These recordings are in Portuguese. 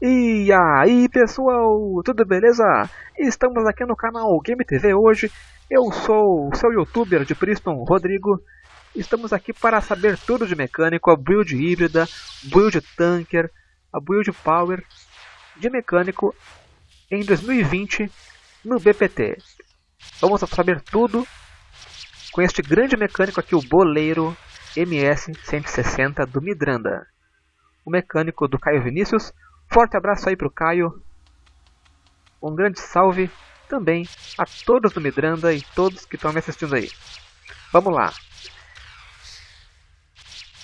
E aí pessoal, tudo beleza? Estamos aqui no canal Game TV hoje. Eu sou o seu youtuber de Priston, Rodrigo. Estamos aqui para saber tudo de mecânico, a build híbrida, build tanker, a build power de mecânico em 2020 no BPT. Vamos saber tudo com este grande mecânico aqui, o Boleiro MS-160 do Midranda. O mecânico do Caio Vinícius Forte abraço aí para o Caio. Um grande salve também a todos do Midranda e todos que estão me assistindo aí. Vamos lá.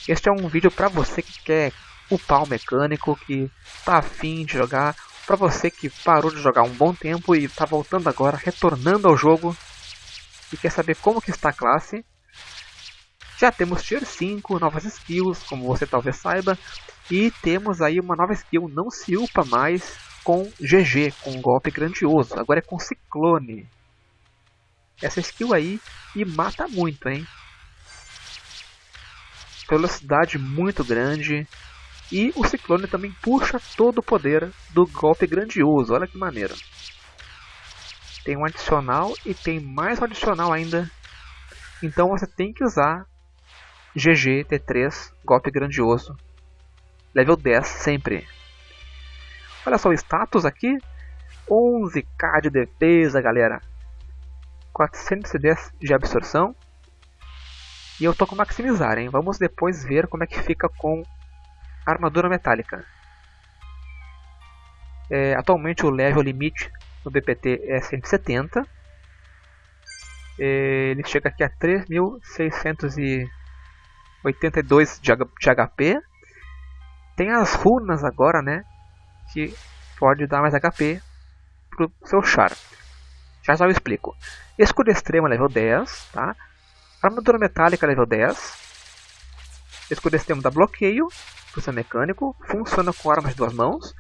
Este é um vídeo para você que quer upar o mecânico, que está afim de jogar, para você que parou de jogar um bom tempo e está voltando agora, retornando ao jogo e quer saber como que está a classe. Já temos Tier 5, novas skills, como você talvez saiba, e temos aí uma nova skill, não se upa mais com GG, com um golpe grandioso, agora é com Ciclone. Essa skill aí e mata muito, hein? Velocidade muito grande. E o Ciclone também puxa todo o poder do golpe grandioso, olha que maneiro. Tem um adicional e tem mais um adicional ainda. Então você tem que usar GG T3, golpe grandioso, level 10 sempre. Olha só o status aqui, 11k de defesa, galera. 410 de absorção. E eu tô com maximizar, hein? Vamos depois ver como é que fica com armadura metálica. É, atualmente o level limite no BPT é 170. É, ele chega aqui a 3.682 de HP. Tem as runas agora, né? Que pode dar mais HP pro seu char. Já já eu explico. Escudo extremo level 10, tá? Armadura metálica level 10. Escudo extremo dá bloqueio pro seu mecânico, funciona com armas de duas mãos.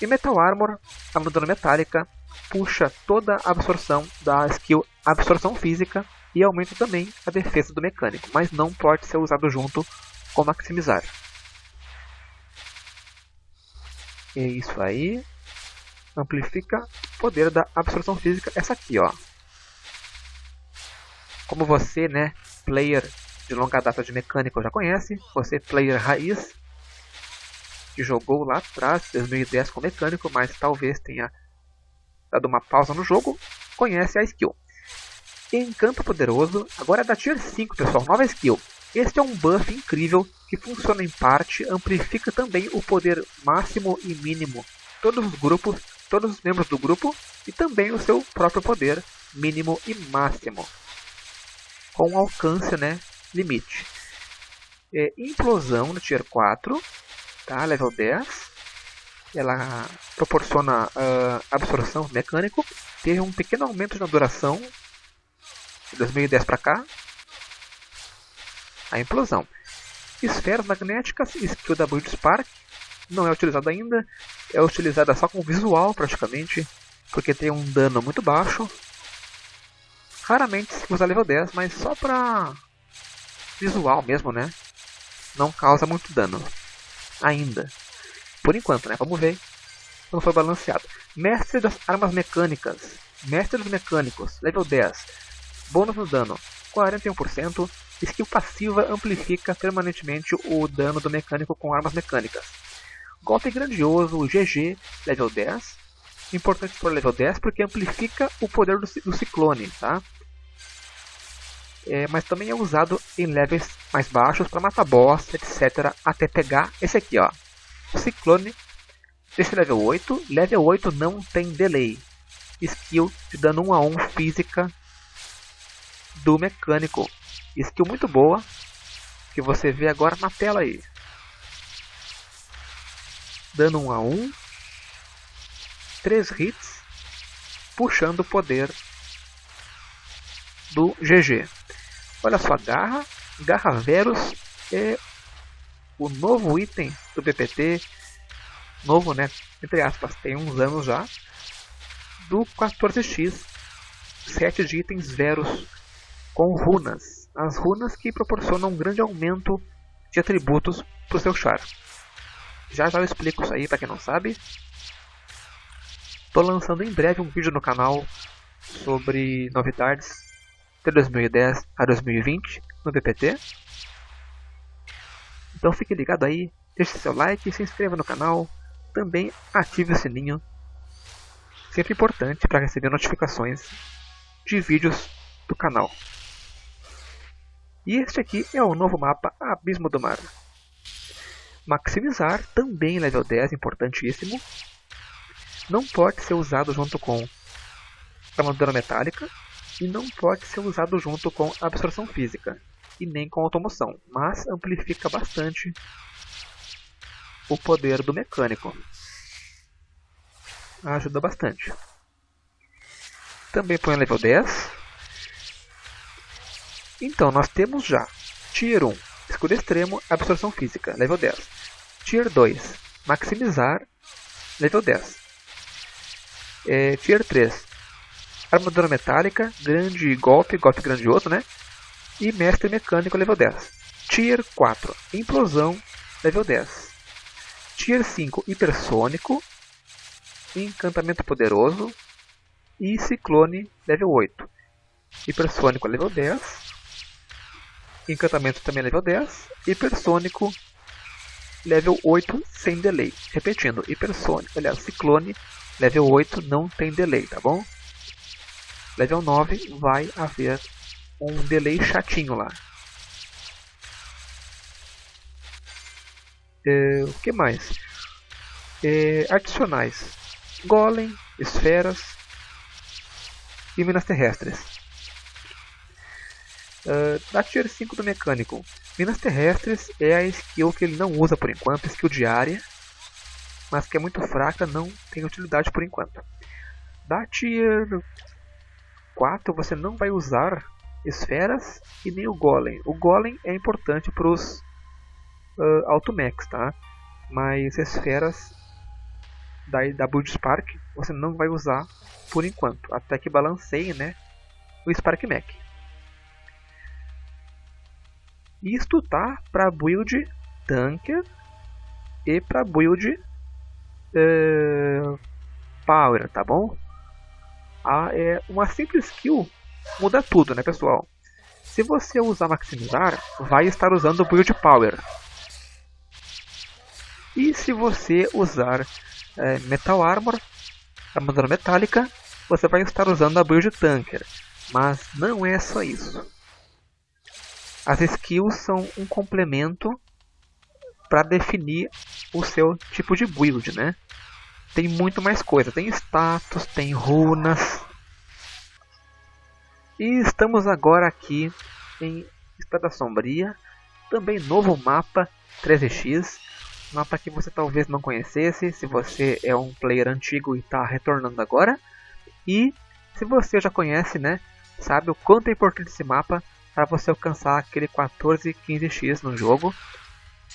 E Metal Armor, armadura metálica, puxa toda a absorção da skill absorção física e aumenta também a defesa do mecânico, mas não pode ser usado junto com maximizar. É isso aí. Amplifica o poder da absorção física. Essa aqui, ó. Como você, né, player de longa data de mecânica já conhece, você player raiz, que jogou lá atrás, 2010 com mecânico, mas talvez tenha dado uma pausa no jogo, conhece a skill. Encanto Poderoso, agora é da Tier 5, pessoal, nova skill. Este é um buff incrível que funciona em parte, amplifica também o poder máximo e mínimo todos os grupos, todos os membros do grupo e também o seu próprio poder mínimo e máximo com alcance, né, limite. É, implosão no Tier 4, tá, level 10. Ela proporciona uh, absorção mecânico, teve um pequeno aumento na duração de 2010 para cá. A implosão. Esferas magnéticas, skill da Build Spark, não é utilizada ainda, é utilizada só com visual praticamente, porque tem um dano muito baixo. Raramente se usa level 10, mas só para visual mesmo, né? Não causa muito dano. Ainda. Por enquanto, né? Vamos ver quando for balanceado. Mestre das armas mecânicas. Mestre dos mecânicos, level 10. Bônus no dano, 41%. Skill passiva amplifica permanentemente o dano do mecânico com armas mecânicas. Golpe grandioso, GG, level 10. Importante para level 10 porque amplifica o poder do, do ciclone, tá? É, mas também é usado em levels mais baixos para matar boss, etc. Até pegar esse aqui, ó. Ciclone desse level 8. Level 8 não tem delay. Skill de dano 1 a 1 física do mecânico. Skill muito boa, que você vê agora na tela aí. Dano 1 a 1, 3 hits, puxando o poder do GG. Olha só, garra, garra Verus é o novo item do PPT, novo né, entre aspas, tem uns anos já, do 14x, 7 de itens Verus com runas. As runas que proporcionam um grande aumento de atributos para o seu char. Já já eu explico isso aí para quem não sabe. Tô lançando em breve um vídeo no canal sobre novidades de 2010 a 2020 no PPT. Então fique ligado aí, deixe seu like, se inscreva no canal, também ative o sininho, sempre importante para receber notificações de vídeos do canal. E este aqui é o novo mapa Abismo do Mar. Maximizar, também level 10, importantíssimo. Não pode ser usado junto com armadura metálica e não pode ser usado junto com absorção física e nem com automoção, mas amplifica bastante o poder do mecânico. Ajuda bastante. Também põe level 10. Então, nós temos já Tier 1, escudo extremo, absorção física, level 10. Tier 2, maximizar, level 10. É, tier 3, armadura metálica, grande golpe, golpe grandioso, né? E mestre mecânico, level 10. Tier 4, implosão, level 10. Tier 5, hipersônico, encantamento poderoso e ciclone, level 8. Hipersônico, level 10. Encantamento também level 10. Hipersônico, level 8 sem delay. Repetindo, hipersônico, aliás, ciclone, level 8 não tem delay, tá bom? Level 9 vai haver um delay chatinho lá. É, o que mais? É, adicionais. Golem, esferas e minas terrestres. Uh, da Tier 5 do mecânico. Minas terrestres é a skill que ele não usa por enquanto, skill diária, mas que é muito fraca, não tem utilidade por enquanto. Da Tier 4 você não vai usar esferas e nem o Golem. O Golem é importante para os uh, Automax, tá? Mas esferas da, da Build Spark você não vai usar por enquanto, até que balanceie né, o Spark Mac. Isto tá para build Tanker e para build uh, Power, tá bom? Ah, é uma simples skill muda tudo, né, pessoal? Se você usar maximizar, vai estar usando build power. E se você usar é, metal armor, armadura metálica, você vai estar usando a build tanker. Mas não é só isso. As skills são um complemento para definir o seu tipo de build, né? tem muito mais coisa. Tem status, tem runas. E estamos agora aqui em Espada Sombria. Também novo mapa 13x. Mapa que você talvez não conhecesse se você é um player antigo e está retornando agora. E se você já conhece, né, sabe o quanto é importante esse mapa para você alcançar aquele 14 15x no jogo.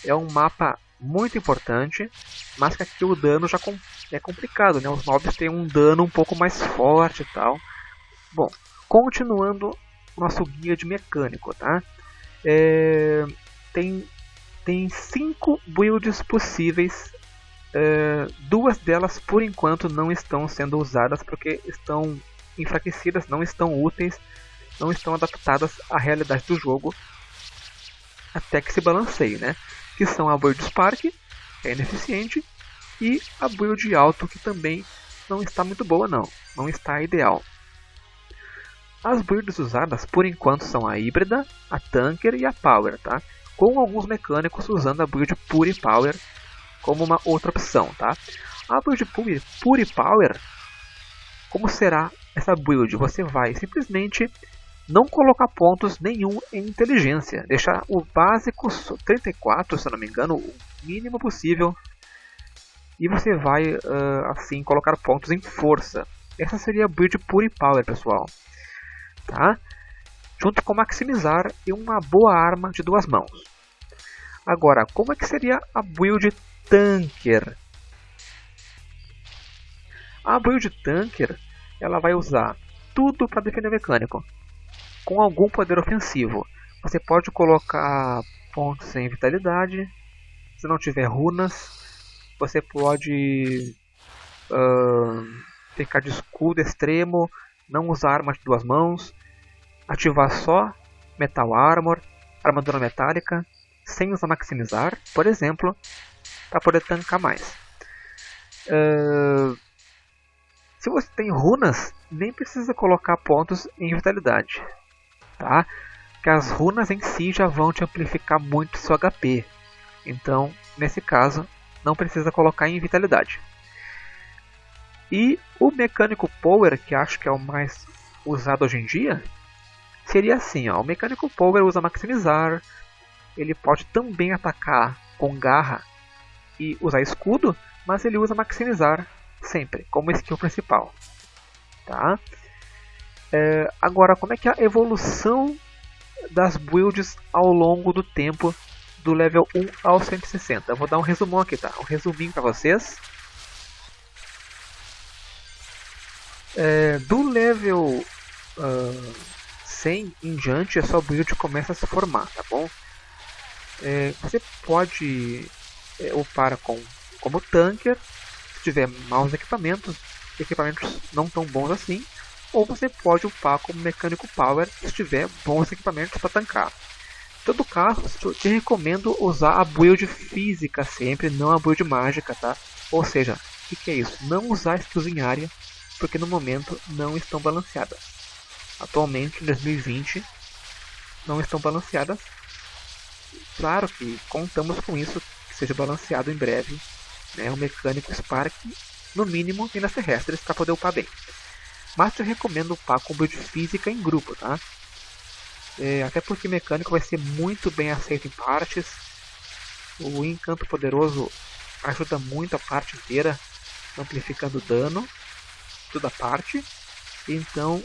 É um mapa muito importante, mas que aqui o dano já é complicado, né? Os mobs têm um dano um pouco mais forte e tal. Bom, continuando nosso guia de mecânico, tá? É, tem tem cinco builds possíveis. É, duas delas por enquanto não estão sendo usadas porque estão enfraquecidas, não estão úteis, não estão adaptadas à realidade do jogo até que se balanceie, né? que são a build Spark, que é ineficiente, e a build alto, que também não está muito boa não, não está ideal. As builds usadas por enquanto são a híbrida, a tanker e a power, tá? com alguns mecânicos usando a build pure power como uma outra opção. Tá? A build pure, pure power, como será essa build? Você vai simplesmente não colocar pontos nenhum em inteligência, deixar o básico 34, se não me engano, o mínimo possível, e você vai uh, assim colocar pontos em força. Essa seria a build Pure Power, pessoal. Tá? Junto com maximizar e uma boa arma de duas mãos. Agora, como é que seria a build Tanker? A build Tanker ela vai usar tudo para defender o mecânico com algum poder ofensivo. Você pode colocar pontos em vitalidade, se não tiver runas, você pode uh, ficar de escudo extremo, não usar arma de duas mãos, ativar só Metal Armor, armadura metálica, sem usar maximizar, por exemplo, para poder tancar mais. Uh, se você tem runas, nem precisa colocar pontos em vitalidade, tá? Que as runas em si já vão te amplificar muito seu HP. Então, nesse caso, não precisa colocar em vitalidade. E o mecânico power, que acho que é o mais usado hoje em dia, seria assim, ó, o mecânico power usa maximizar, ele pode também atacar com garra e usar escudo, mas ele usa maximizar sempre, como skill principal. Tá? É, agora, como é que é a evolução das builds ao longo do tempo do level 1 ao 160? Eu vou dar um resumão aqui, tá? Um resuminho para vocês. É, do level uh, 100 em diante, a sua build começa a se formar, tá bom? É, você pode é, upar com, como tanker, tiver maus equipamentos, equipamentos não tão bons assim, ou você pode upar como mecânico power se tiver bons equipamentos para tancar. Em todo caso, te recomendo usar a build física sempre, não a build mágica, tá? Ou seja, o que, que, é isso? Não usar skills em área, porque no momento não estão balanceadas. Atualmente, em 2020, não estão balanceadas. Claro que contamos com isso, que seja balanceado em breve, né, o mecânico Spark, no mínimo minas terrestres para poder upar bem. Mas eu recomendo upar com build física em grupo, tá? É, até porque mecânico vai ser muito bem aceito em partes. O encanto poderoso ajuda muito a parte inteira, amplificando dano, toda parte. Então,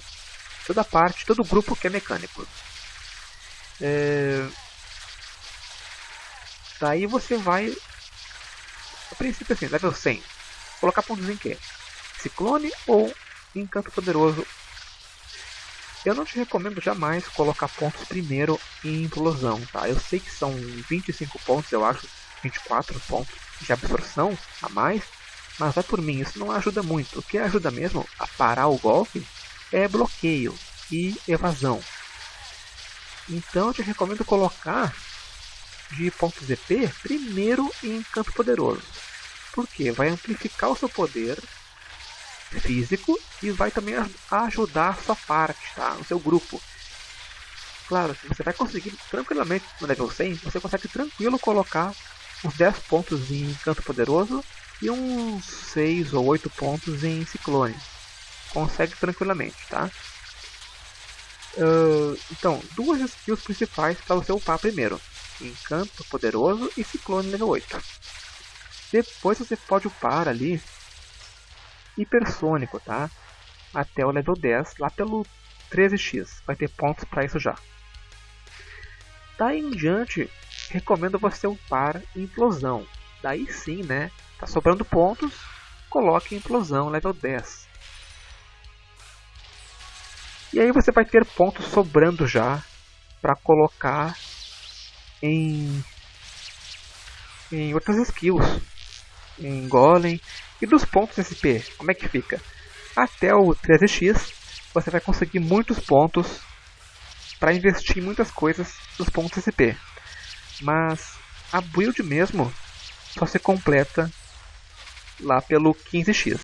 toda parte, todo grupo que é mecânico. É... Daí você vai a princípio assim, level 100. Colocar pontos em quê? Ciclone ou Encanto Poderoso? Eu não te recomendo jamais colocar pontos primeiro em implosão, tá? Eu sei que são 25 pontos, eu acho, 24 pontos de absorção a mais, mas vai por mim, isso não ajuda muito. O que ajuda mesmo a parar o golpe é bloqueio e evasão. Então eu te recomendo colocar de pontos EP primeiro em Encanto Poderoso. Porque vai amplificar o seu poder físico e vai também ajudar a sua parte, tá? o seu grupo. Claro, você vai conseguir tranquilamente no level 100, você consegue tranquilo colocar uns 10 pontos em Encanto Poderoso e uns 6 ou 8 pontos em Ciclone. Consegue tranquilamente, tá? Uh, então, duas skills principais para você upar primeiro. Encanto Poderoso e Ciclone level 8. Depois você pode upar ali Hipersônico, tá? Até o level 10, lá pelo 13x. Vai ter pontos para isso já. Daí em diante, recomendo você upar Implosão. Daí sim, né? Tá sobrando pontos, coloque Implosão level 10. E aí você vai ter pontos sobrando já para colocar em, em outras skills, em Golem e dos pontos SP, como é que fica? Até o 13x você vai conseguir muitos pontos para investir em muitas coisas dos pontos SP, mas a build mesmo só se completa lá pelo 15x.